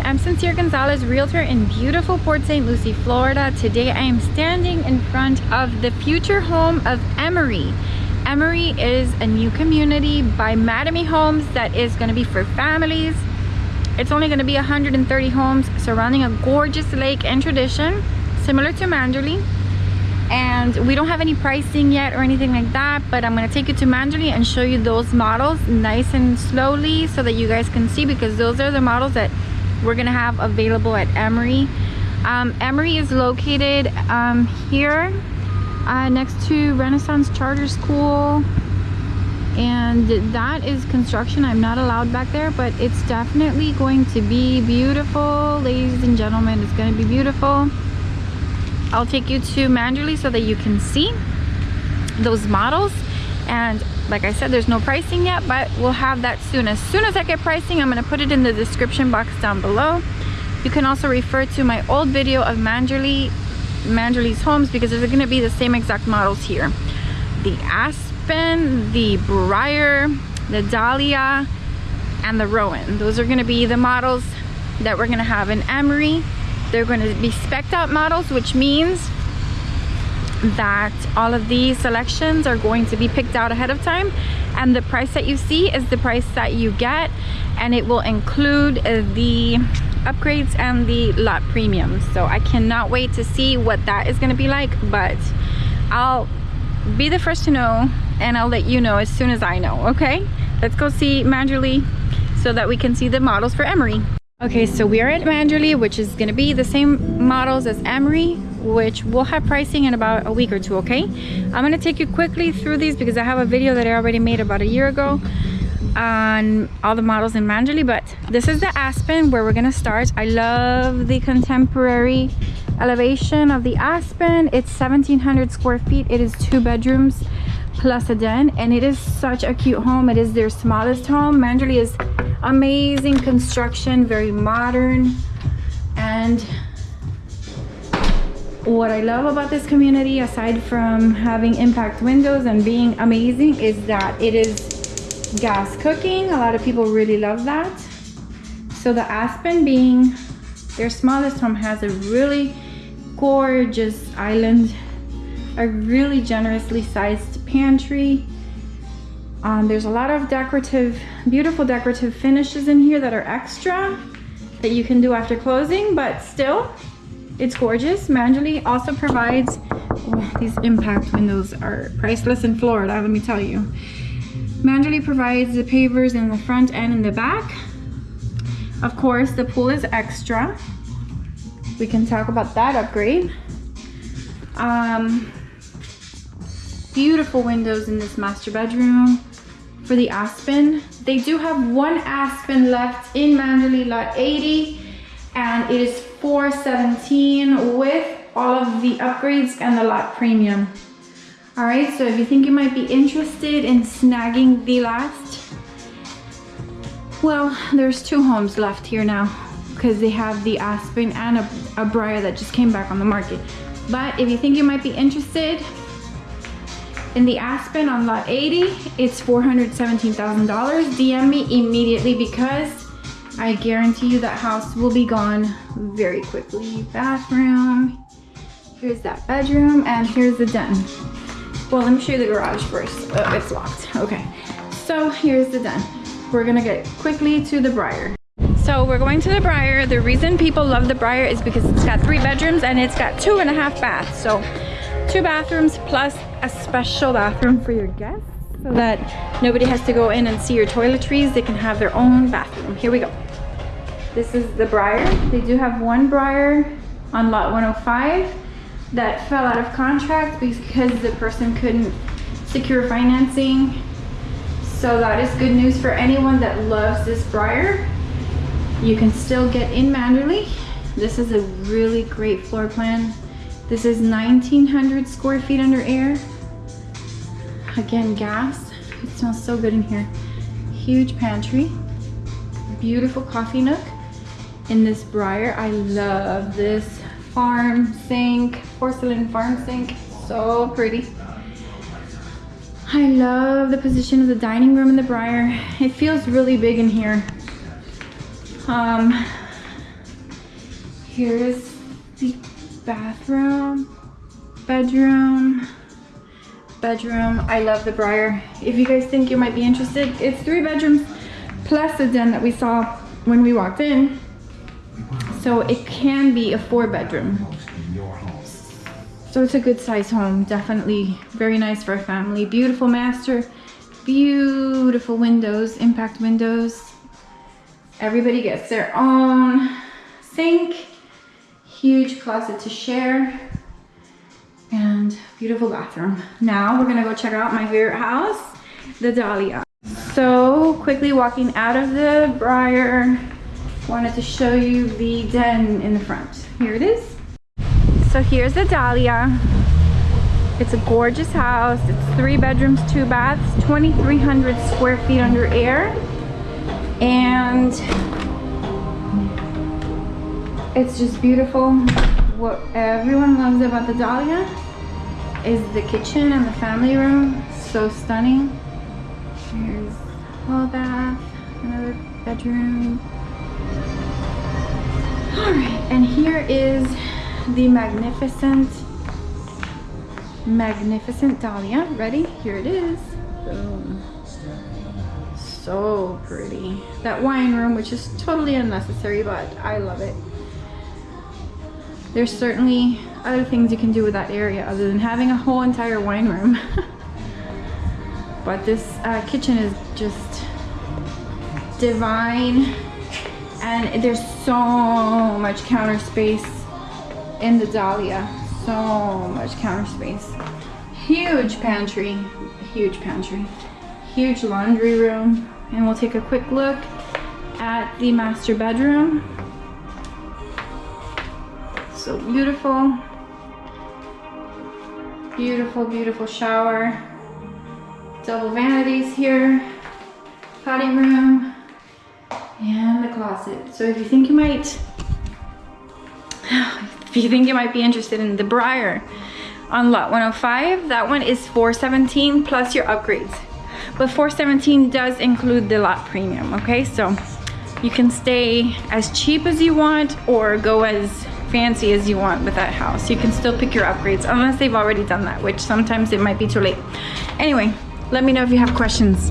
everyone, I'm Sincere Gonzalez, realtor in beautiful Port St. Lucie, Florida. Today I am standing in front of the future home of Emery. Emery is a new community by Mattamy Homes that is going to be for families. It's only going to be 130 homes surrounding a gorgeous lake and tradition, similar to Manderley. And we don't have any pricing yet or anything like that, but I'm going to take you to Manderley and show you those models nice and slowly so that you guys can see because those are the models that we're gonna have available at Emery. Um, Emery is located um, here uh, next to Renaissance Charter School. And that is construction. I'm not allowed back there but it's definitely going to be beautiful. Ladies and gentlemen it's going to be beautiful. I'll take you to Manderley so that you can see those models. And like I said there's no pricing yet but we'll have that soon. As soon as I get pricing I'm going to put it in the description box down below. You can also refer to my old video of Manderley Manderley's homes because there's going to be the same exact models here. The Aspen the Briar the Dahlia and the Rowan. Those are going to be the models that we're going to have in Emery. They're going to be specked out models which means that all of these selections are going to be picked out ahead of time. And the price that you see is the price that you get. And it will include uh, the upgrades and the lot premiums. So I cannot wait to see what that is going to be like but I'll be the first to know and I'll let you know as soon as I know okay? Let's go see Manderley so that we can see the models for Emery. Okay so we are at Manderley which is going to be the same models as Emery which we'll have pricing in about a week or two okay? I'm going to take you quickly through these because i have a video that i already made about a year ago on all the models in Manderley but this is the Aspen where we're gonna start. I love the contemporary elevation of the Aspen. It's 1700 square feet. It is two bedrooms plus a den and it is such a cute home. It is their smallest home. Manderley is amazing construction very modern and what I love about this community aside from having impact windows and being amazing is that it is gas cooking. A lot of people really love that. So the Aspen being their smallest home has a really gorgeous island a really generously sized pantry. Um, there's a lot of decorative beautiful decorative finishes in here that are extra that you can do after closing but still it's gorgeous. Manderley also provides, oh, these impact windows are priceless in Florida, let me tell you. Manderley provides the pavers in the front and in the back. Of course, the pool is extra. We can talk about that upgrade. Um, beautiful windows in this master bedroom for the Aspen. They do have one Aspen left in Manderley Lot 80 and it is 417 with all of the upgrades and the lot premium. All right, so if you think you might be interested in snagging the last, well, there's two homes left here now because they have the Aspen and a, a Briar that just came back on the market. But if you think you might be interested in the Aspen on lot 80, it's $417,000. DM me immediately because I guarantee you that house will be gone very quickly. Bathroom, here's that bedroom, and here's the den. Well, let me show you the garage first. Oh, it's locked, okay. So here's the den. We're gonna get quickly to the Briar. So we're going to the Briar. The reason people love the Briar is because it's got three bedrooms and it's got two and a half baths. So two bathrooms plus a special bathroom for your guests so that nobody has to go in and see your toiletries. They can have their own bathroom. Here we go. This is the Briar. They do have one Briar on lot 105 that fell out of contract because the person couldn't secure financing. So that is good news for anyone that loves this Briar. You can still get in Manderley. This is a really great floor plan. This is 1900 square feet under air. Again, gas. It smells so good in here. Huge pantry. Beautiful coffee nook in this briar. I love this farm sink, porcelain farm sink. So pretty. I love the position of the dining room in the briar. It feels really big in here. Um, Here's the bathroom, bedroom, bedroom. I love the Briar. If you guys think you might be interested, it's three bedrooms plus the den that we saw when we walked in. So it can be a four bedroom. So it's a good size home, definitely very nice for a family. Beautiful master, beautiful windows, impact windows. Everybody gets their own sink, huge closet to share, and beautiful bathroom. Now we're gonna go check out my favorite house, the Dahlia. So quickly walking out of the Briar, wanted to show you the den in the front. Here it is. So here's the Dahlia. It's a gorgeous house. It's three bedrooms, two baths, 2,300 square feet under air. And it's just beautiful. What everyone loves about the Dahlia is the kitchen and the family room. So stunning. Here's hall bath, another bedroom. All right, and here is the magnificent, magnificent Dahlia. Ready? Here it is. Boom. So pretty. That wine room, which is totally unnecessary, but I love it. There's certainly other things you can do with that area other than having a whole entire wine room. but this uh, kitchen is just divine and there's so much counter space in the Dahlia. So much counter space. Huge pantry, huge pantry, huge laundry room. And we'll take a quick look at the master bedroom. So beautiful. Beautiful, beautiful shower. Double vanities here. Potty room. And the closet. So if you think you might if you think you might be interested in the Briar on lot 105, that one is 417 plus your upgrades. But 417 does include the lot premium, okay? So you can stay as cheap as you want or go as fancy as you want with that house. You can still pick your upgrades unless they've already done that, which sometimes it might be too late. Anyway, let me know if you have questions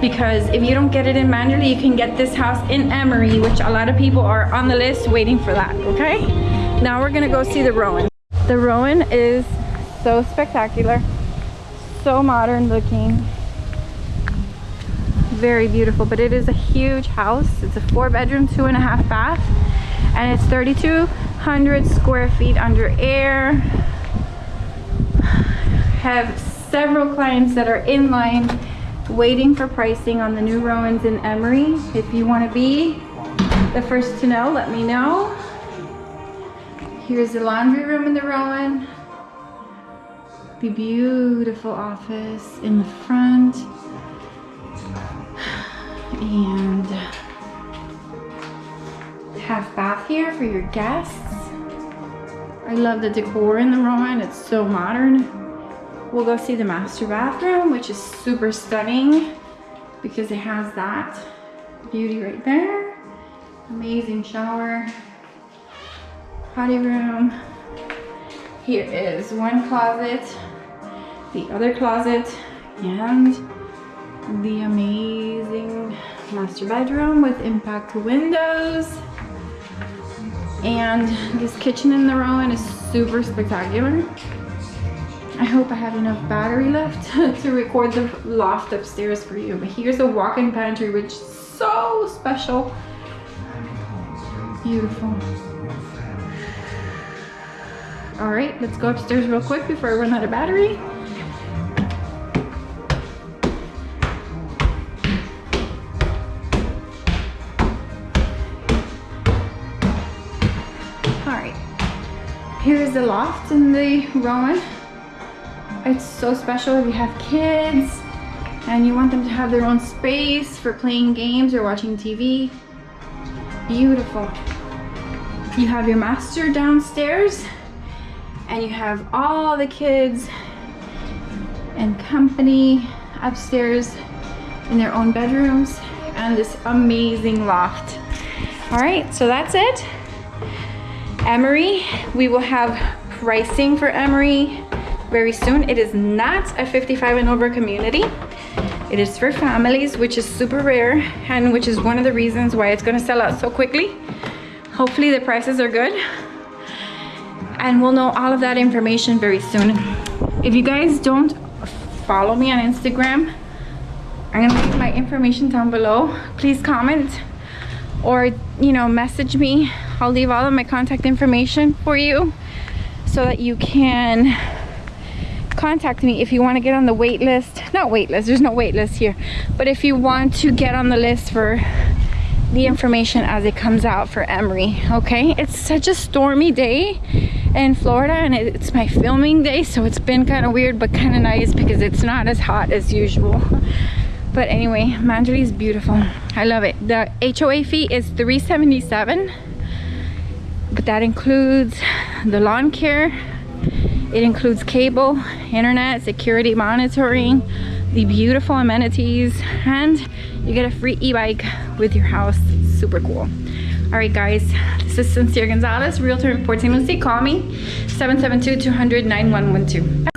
because if you don't get it in Manderley, you can get this house in Emery, which a lot of people are on the list waiting for that, okay? Now we're gonna go see the Rowan. The Rowan is so spectacular, so modern looking, very beautiful, but it is a huge house. It's a four bedroom, two and a half bath, and it's 3,200 square feet under air. Have several clients that are in line waiting for pricing on the new Rowans in Emery. If you wanna be the first to know, let me know. Here's the laundry room in the Rowan. The beautiful office in the front. And half bath here for your guests. I love the decor in the Rowan. It's so modern. We'll go see the master bathroom, which is super stunning because it has that beauty right there. Amazing shower potty room. Here is one closet, the other closet, and the amazing master bedroom with impact windows. And this kitchen in the Rowan is super spectacular. I hope I have enough battery left to record the loft upstairs for you. But here's a walk-in pantry, which is so special. Beautiful. All right, let's go upstairs real quick before I run out of battery. Here's the loft in the Rowan. It's so special if you have kids and you want them to have their own space for playing games or watching TV. Beautiful. You have your master downstairs and you have all the kids and company upstairs in their own bedrooms and this amazing loft. All right, so that's it. Emery, we will have pricing for Emery very soon. It is not a 55 and over community. It is for families, which is super rare and which is one of the reasons why it's gonna sell out so quickly. Hopefully the prices are good and we'll know all of that information very soon. If you guys don't follow me on Instagram, I'm gonna leave my information down below. Please comment or, you know, message me. I'll leave all of my contact information for you so that you can contact me if you want to get on the wait list. Not wait list, there's no wait list here. But if you want to get on the list for the information as it comes out for Emery, okay? It's such a stormy day in Florida and it's my filming day, so it's been kind of weird but kind of nice because it's not as hot as usual. But anyway, Manderley is beautiful. I love it. The HOA fee is 377 but that includes the lawn care. It includes cable internet security monitoring the beautiful amenities and you get a free e-bike with your house. Super cool. All right guys. This is sincere gonzalez realtor in port st lucie call me 772 200 9112